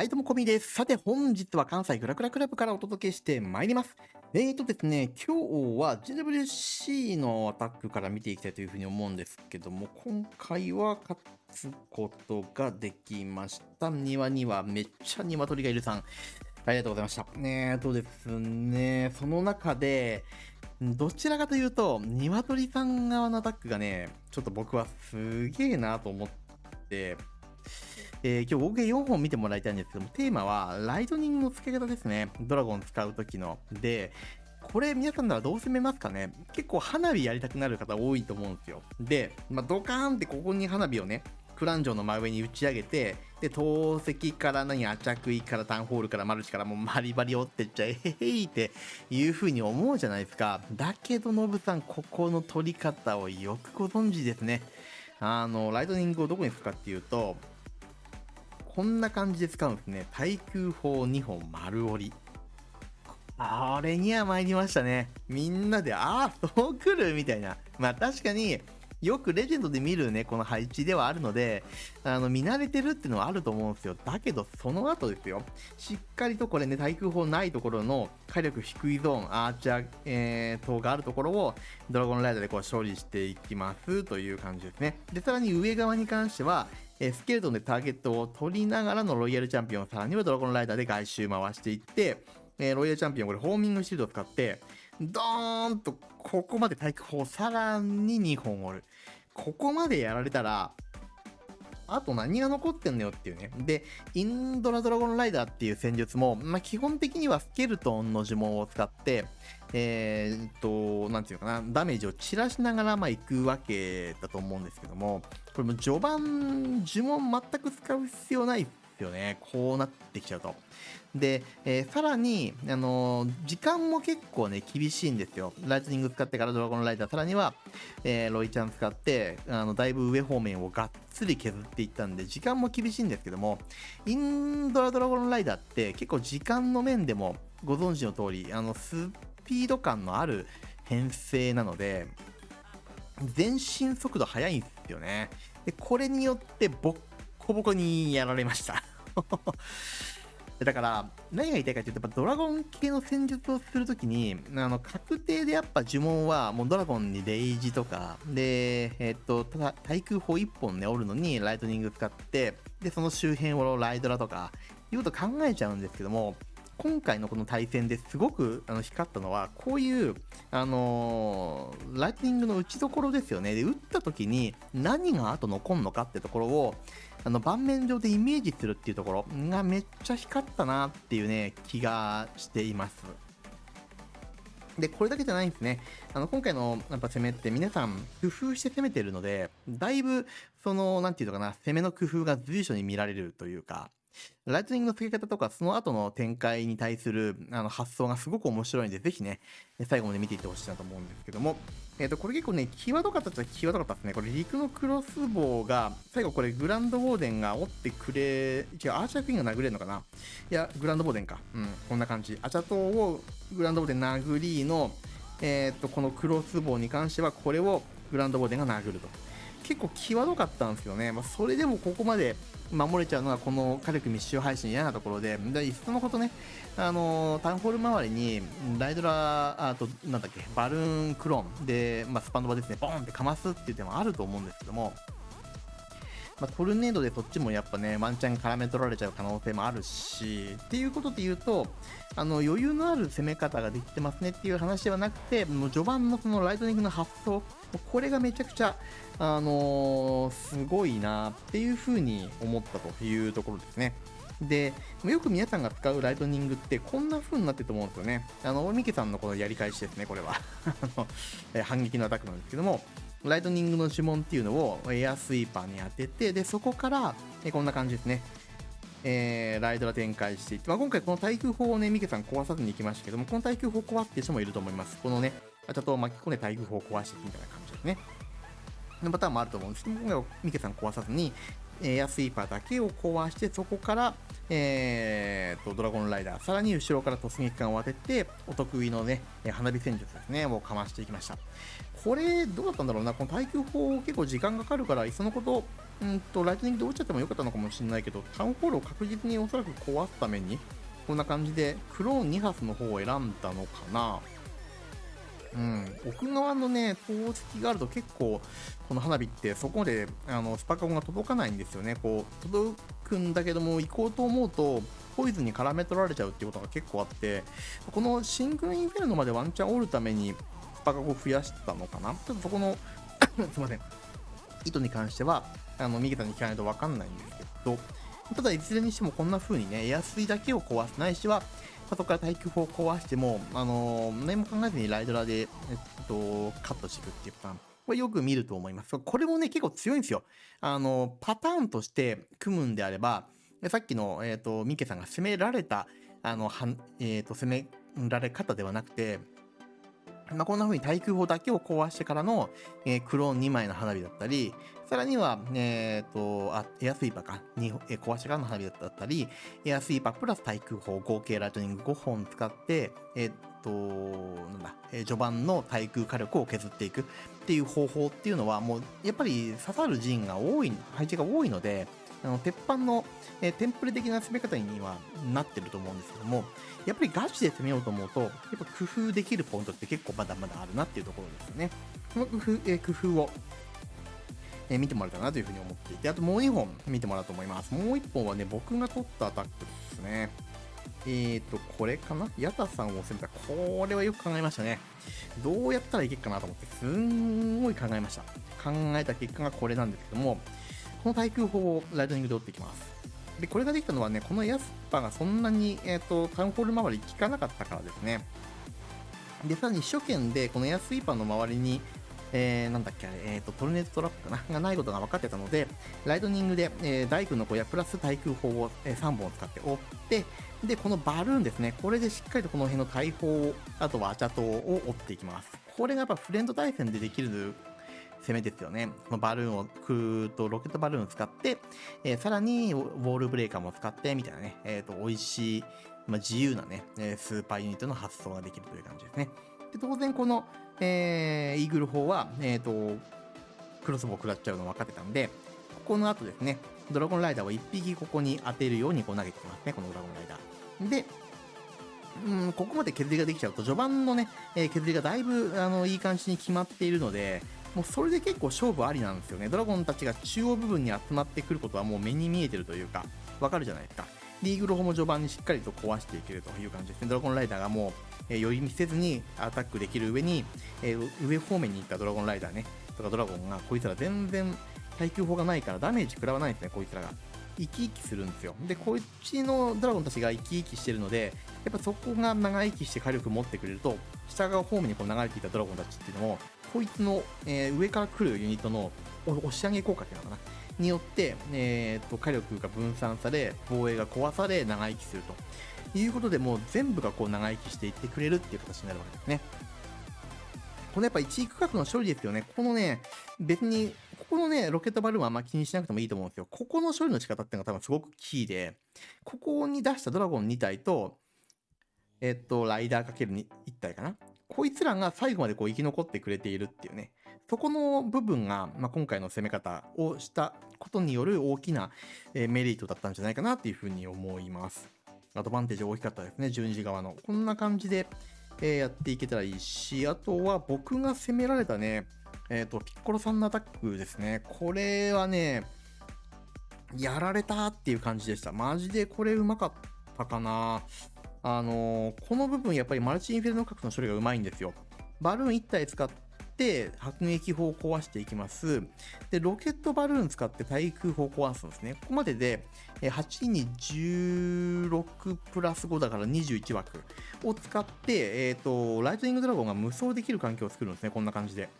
はい、どうも、こみです。さて、本日は関西グラグラクラブからお届けしてまいります。えーとですね、今日は GWC のアタックから見ていきたいというふうに思うんですけども、今回は勝つことができました。庭にはめっちゃ鶏がいるさん。ありがとうございました。えーとですね、その中で、どちらかというと、鶏さん側のアタックがね、ちょっと僕はすげえなと思って、えー、今日合計4本見てもらいたいんですけども、テーマはライトニングの付け方ですね。ドラゴン使う時の。で、これ皆さんならどう攻めますかね？結構花火やりたくなる方多いと思うんですよ。で、まあ、ドカーンってここに花火をね、クランジョンの真上に打ち上げて、で、投石から何、アチャクイからタンホールからマルチからもうバリバリ折ってっちゃえへへいっていう風に思うじゃないですか。だけど、ノブさん、ここの取り方をよくご存知ですね。あの、ライトニングをどこに吹くかっていうと、こんな感じで使うんですね。対空砲2本丸折り。あれには参りましたね。みんなで、ああ、そう来るみたいな。まあ確かに、よくレジェンドで見るね、この配置ではあるので、あの、見慣れてるっていうのはあると思うんですよ。だけど、その後ですよ。しっかりとこれね、対空砲ないところの火力低いゾーン、アーチャー、えー、等があるところを、ドラゴンライダーでこう処理していきますという感じですね。で、さらに上側に関しては、えスケルトンでターゲットを取りながらのロイヤルチャンピオン、さらにはドラゴンライダーで外周回していって、えロイヤルチャンピオン、これホーミングシールドを使って、ドーンとここまで対空砲さらに2本折る。ここまでやられたら、あと何が残ってんのよっていうね。で、インドラドラゴンライダーっていう戦術も、まあ、基本的にはスケルトンの呪文を使って、えー、っと、なんていうかな、ダメージを散らしながら、ま、行くわけだと思うんですけども、これも序盤、呪文全く使う必要ないですよね。こうなってきちゃうと。で、えー、さらに、あのー、時間も結構ね、厳しいんですよ。ライトニング使ってからドラゴンライダー、さらには、えー、ロイちゃん使って、あの、だいぶ上方面をがっつり削っていったんで、時間も厳しいんですけども、インドラドラゴンライダーって結構時間の面でもご存知の通り、あの、スピード感のある編成なので、前進速度速いんですよね。で、これによってボッコボコにやられました。だから、何が言いたいかっていうと、やっぱドラゴン系の戦術をするときに、あの、確定でやっぱ呪文は、もうドラゴンにレイジとか、で、えっと、ただ、対空砲1本ね、折るのにライトニング使って、で、その周辺をライドラとか、いうこと考えちゃうんですけども、今回のこの対戦ですごくあの光ったのは、こういう、あのー、ライトニングの打ちどころですよね。で、打った時に何が後残るのかってところを、あの盤面上でイメージするっていうところがめっちゃ光ったなっていうね、気がしています。で、これだけじゃないんですね。あの、今回のやっぱ攻めって皆さん工夫して攻めてるので、だいぶ、その、なんていうのかな、攻めの工夫が随所に見られるというか、ライトニングの付け方とか、その後の展開に対するあの発想がすごく面白いんで、ぜひね、最後まで見ていってほしいなと思うんですけども、えっ、ー、と、これ結構ね、際どかったっちゃ際どかったですね。これ、陸のクロスボウが、最後これ、グランドウォーデンが折ってくれ、違う、アーチャークイーンが殴れるのかないや、グランドウォーデンか。うん、こんな感じ。アチャトをグランドウォーデン殴りの、えっ、ー、と、このクロスボウに関しては、これをグランドウォーデンが殴ると。結構際どかったんですけどね、まあ、それでもここまで守れちゃうのがこの火力密集配信嫌なところで、でいっそのことね、あのー、タウンホール周りにライドラあと、なんだっけ、バルーンクローンで、まあ、スパンドバですね、ボーンってかますっていう手もあると思うんですけども、まあ、トルネードでそっちもやっぱね、ワンチャン絡め取られちゃう可能性もあるし、っていうことで言うと、あの余裕のある攻め方ができてますねっていう話ではなくて、もう序盤のそのライトニングの発想、これがめちゃくちゃ、あのー、すごいなっていうふうに思ったというところですね。で、よく皆さんが使うライトニングってこんな風になってると思うんですよね。あの、ミケさんのこのやり返しですね、これは。あの反撃のアタックなんですけども、ライトニングの指紋っていうのをエアスイーパーに当てて、で、そこから、えこんな感じですね。えー、ライドラ展開していって、まあ、今回この対空砲をね、ミケさん壊さずに行きましたけども、この対空砲壊って人もいると思います。このね、ちょっと巻き込んで対空砲を壊していくみたいな感じですね。のパターンもあると思うんですけど、今回はミケさん壊さずに、エアスイーパーだけを壊して、そこから、えーと、ドラゴンライダー、さらに後ろから突撃艦を当てて、お得意のね、花火戦術ですね、をかましていきました。これ、どうだったんだろうな、この耐久砲結構時間かかるから、いっそのこと、うんと、ライトニングで落ちちゃってもよかったのかもしれないけど、タウンホールを確実におそらく壊すために、こんな感じで、クローン2発の方を選んだのかな。うん、奥側のね、投石があると結構、この花火ってそこまであのスパカゴが届かないんですよね。こう、届くんだけども、行こうと思うと、ポイズンに絡め取られちゃうっていうことが結構あって、このシングルインフェルノまでワンチャン折るために、スパカゴを増やしたのかな？ちょっとそこの すいません。意図に関しては、あの、右手に聞かないとわかんないんですけど、ただいずれにしてもこんな風にね、エアスイだけを壊すないしは、そこから耐久砲を壊しても、あのー、何も考えずにライドラで、えっと、カットしていくっていうパターン。これよく見ると思います。これもね、結構強いんですよ。あの、パターンとして組むんであれば、さっきの、えっ、ー、と、ミケさんが攻められた、あの、はん、えっ、ー、と、攻められ方ではなくて、まあ、こんな風に対空砲だけを壊してからの、えー、クローン2枚の花火だったり、さらには、えっ、ー、と、あ、エアスイーパーか、にえー、壊してからの花火だったり、エアスイーパープラス対空砲合計ライトニング5本使って、えっ、と、なんだ、え序盤の対空火力を削っていくっていう方法っていうのは、もう、やっぱり刺さる陣が多い、配置が多いので、あの鉄板の、えー、テンプレ的な攻め方にはなってると思うんですけども、やっぱりガチで攻めようと思うと、やっぱ工夫できるポイントって結構まだまだあるなっていうところですね。この工夫、えー、工夫を、えー、見てもらえたらなというふうに思っていて、あともう2本見てもらうと思います。もう1本はね、僕が取ったアタックですね。えーと、これかな？ヤタさんを攻めた。これはよく考えましたね。どうやったらいけるかなと思って、すんごい考えました。考えた結果がこれなんですけども、この対空砲をライトニングで折っていきます。で、これができたのはね、このヤスパがそんなに、えっ、ー、と、タウンホール周り効かなかったからですね。で、さらに初見で、このエアスイーパーの周りに、えー、なんだっけ、えっ、ー、と、トルネードトラップかな？がないことが分かってたので、ライトニングで、えー、大工の小屋プラス対空砲を、えー、3本使って折って、で、このバルーンですね、これでしっかりとこの辺の大砲、あとはアチャトを折っていきます。これがやっぱフレンド対戦でできる攻めですよね。このバルーンを、クーとロケットバルーンを使って、えー、さらにウォールブレーカーも使って、みたいなね、えっ、ー、と、美味しい、まあ、自由なね、スーパーユニットの発想ができるという感じですね。で、当然この、えー、イーグル砲は、えっ、と、クロスボウ食らっちゃうの分かってたんで、ここの後ですね、ドラゴンライダーを1匹ここに当てるようにこう投げてきますね、このドラゴンライダー。で、うん、ここまで削りができちゃうと、序盤のね、えー、削りがだいぶ、あの、いい感じに決まっているので、もうそれで結構勝負ありなんですよね。ドラゴンたちが中央部分に集まってくることはもう目に見えてるというか、わかるじゃないですか。リーグロホも序盤にしっかりと壊していけるという感じですね。ドラゴンライダーがもう、えー、寄り見せずにアタックできる上に、えー、上方面に行ったドラゴンライダーね、とかドラゴンが、こいつら全然耐久砲がないからダメージ食らわないんですね、こいつらが。生き生きするんですよ。で、こっちのドラゴンたちが生き生きしてるので、やっぱそこが長生きして火力持ってくれると、下側方面にこう流れていたドラゴンたちっていうのも、こいつの、えー、上から来るユニットの押し上げ効果っていうのかな？によって、えーと、火力が分散され防衛が壊され長生きするということでもう全部がこう長生きしていってくれるっていう形になるわけですね。このやっぱ1位区画の処理ですよね。このね、別に、ここのね、ロケットバルーンはあんま気にしなくてもいいと思うんですよ。ここの処理の仕方っていうのが多分すごくキーで、ここに出したドラゴン2体と、えっと、ライダー ×1 体かな。こいつらが最後までこう生き残ってくれているっていうね。そこの部分が、まあ、今回の攻め方をしたことによる大きな、えメリットだったんじゃないかなっていうふうに思います。アドバンテージ大きかったですね、12時側の。こんな感じで、えやっていけたらいいし、あとは僕が攻められたね、えっ、ー、と、ピッコロさんのアタックですね。これはね、やられたっていう感じでした。マジでこれうまかったかな。あのー、この部分やっぱりマルチインフェルノ核の処理がうまいんですよ。バルーン1体使って迫撃砲を壊していきます。で、ロケットバルーン使って対空砲を壊すんですね。ここまでで8に16プラス5だから21枠を使って、えっ、ー、と、ライトニングドラゴンが無双できる環境を作るんですね。こんな感じで。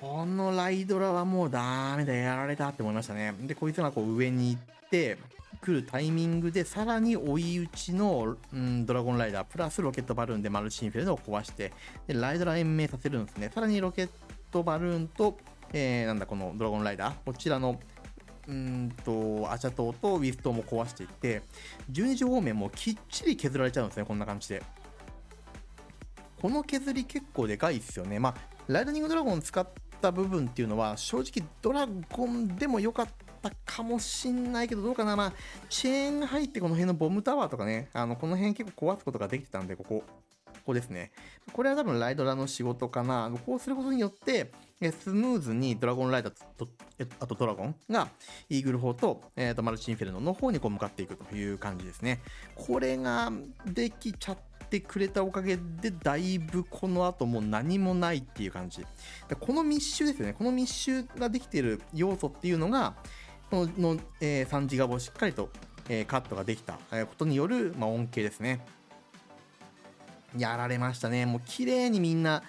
このライドラはもうダメだ、やられたって思いましたね。で、こいつがこう上に行って、来るタイミングでさらに追い打ちの、うん、ドラゴンライダープラスロケットバルーンでマルチインフェルノを壊してでライドラ延命させるんですねさらにロケットバルーンと、えー、なんだこのドラゴンライダーこちらのうんと、アチャ島とウィストも壊していって、12時方面もきっちり削られちゃうんですね、こんな感じで。この削り結構でかいですよね。まあ、ライトニングドラゴン使った部分っていうのは、正直ドラゴンでも良かったたかもしんないけど、どうかな。まあ、チェーンが入ってこの辺のボムタワーとかね、あの、この辺結構壊すことができてたんで、ここ。ここですね。これは多分ライドラの仕事かな。こうすることによって、スムーズにドラゴンライダーと、あとドラゴンがイーグル砲と,、えー、とマルチインフェルノの方にこう向かっていくという感じですね。これができちゃってくれたおかげで、だいぶこの後もう何もないっていう感じ。この密集ですよね。この密集ができている要素っていうのが、のの、えー、3ギガをしっかりと、えー、カットができたことによる、まあ、恩恵ですね。やられましたね。もう綺麗にみんな、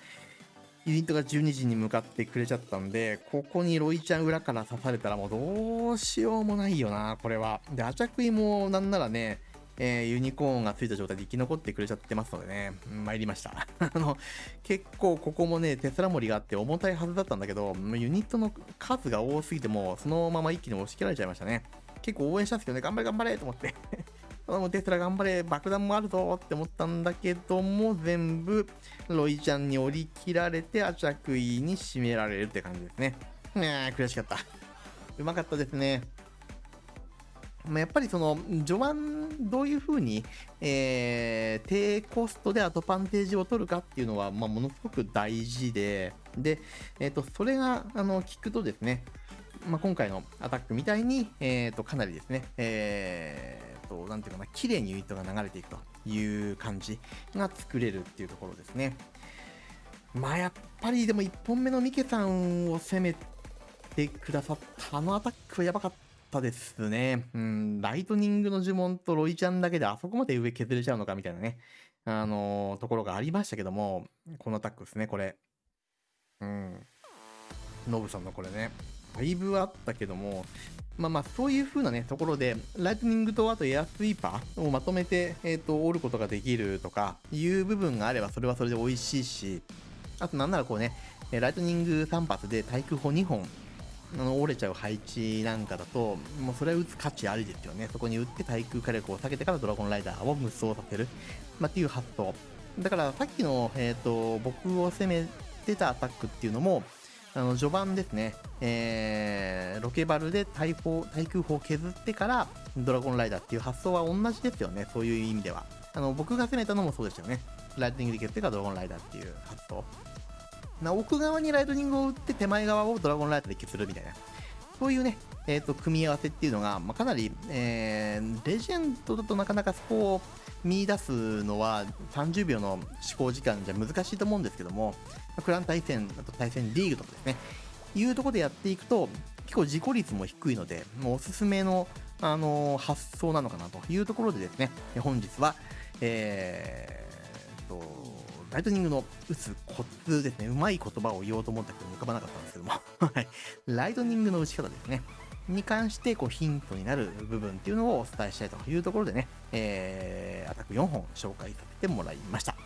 ユニットが12時に向かってくれちゃったんで、ここにロイちゃん裏から刺されたらもうどうしようもないよな、これは。で、アチャクイもなんならね、えー、ユニコーンがついた状態で生き残ってくれちゃってますのでね、参りました。あの、結構ここもね、テスラ森があって重たいはずだったんだけど、ユニットの数が多すぎても、そのまま一気に押し切られちゃいましたね。結構応援したんですけどね、頑張れ頑張れと思って もテスラ頑張れ、爆弾もあるぞって思ったんだけども、全部ロイちゃんに折り切られて、アチャクイに締められるって感じですね。いやー、悔しかった。うまかったですね。まやっぱりその序盤どういう風に、えー、低コストでアドバンテージを取るかっていうのは、まあ、ものすごく大事で、で、えっ、ー、と、それが、あの、聞くとですね、まあ、今回のアタックみたいに、えっ、ー、と、かなりですね、えと、なんていうかな、綺麗にユニットが流れていくという感じが作れるっていうところですね。まあやっぱりでも1本目のミケさんを攻めてくださったあのアタックはやばかったですね。うん、ライトニングの呪文とロイちゃんだけであそこまで上削れちゃうのかみたいなね、あのー、ところがありましたけども、このアタックですね、これ。うん。ノブさんのこれね。だいぶあったけども、まあまあ、そういう風なね、ところで、ライトニングとあとエアスイーパーをまとめて、えっ、ー、と、折ることができるとか、いう部分があれば、それはそれで美味しいし、あとなんならこうね、ライトニング3発で対空砲2本、あの折れちゃう配置なんかだと、もうそれは打つ価値ありですよね。そこに打って対空火力を下げてからドラゴンライダーを無双させる。まあ、っていう発想。だからさっきの、えっ、ー、と、僕を攻めてたアタックっていうのも、あの序盤ですね、えー、ロケバルで対砲対空砲を削ってからドラゴンライダーっていう発想は同じですよね、そういう意味では。あの僕が攻めたのもそうでしたよね。ライトニングで削ってからドラゴンライダーっていう発想。な奥側にライトニングを打って手前側をドラゴンライダーで削るみたいな。そういうね、えーと、組み合わせっていうのが、まあ、かなり、えー、レジェンドだとなかなかそこを見出すのは30秒の思考時間じゃ難しいと思うんですけども、クラン対戦、あと対戦リーグとかですね、いうとこでやっていくと、結構自己率も低いので、もうおすすめの、あのー、発想なのかなというところでですね、本日は、えー、と、ライトニングの打つコツですね、うまい言葉を言おうと思ったけど浮かばなかったんですけども、はい、ライトニングの打ち方ですね。に関してこうヒントになる部分っていうのをお伝えしたいというところでね、えー、アタック4本紹介させてもらいました。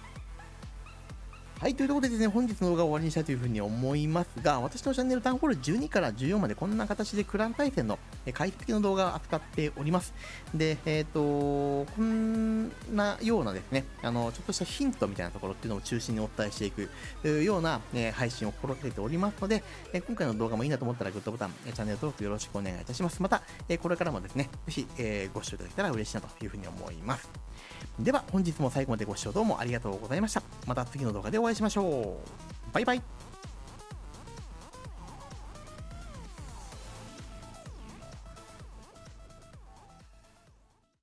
はい、というところでですね、本日の動画を終わりにしたいというふうに思いますが、私のチャンネルタウンホール12から14までこんな形でクラン対戦の解析の動画を扱っております。で、えっ、ー、と、こんなようなですね、あの、ちょっとしたヒントみたいなところっていうのを中心にお伝えしていくような、え配信を心がけておりますので、え今回の動画もいいなと思ったらグッドボタン、チャンネル登録よろしくお願いいたします。また、えこれからもですね、ぜひ、えご視聴いただけたら嬉しいなというふうに思います。では本日も最後までご視聴どうもありがとうございました。また次の動画でお会いお会いしましょう。バイバイ。